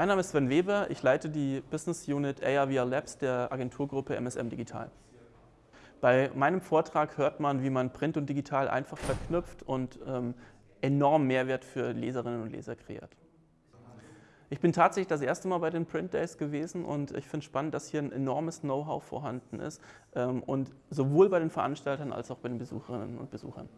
Mein Name ist Sven Weber, ich leite die Business Unit ARVR Labs der Agenturgruppe MSM Digital. Bei meinem Vortrag hört man, wie man Print und Digital einfach verknüpft und ähm, enorm Mehrwert für Leserinnen und Leser kreiert. Ich bin tatsächlich das erste Mal bei den Print Days gewesen und ich finde spannend, dass hier ein enormes Know-how vorhanden ist ähm, und sowohl bei den Veranstaltern als auch bei den Besucherinnen und Besuchern.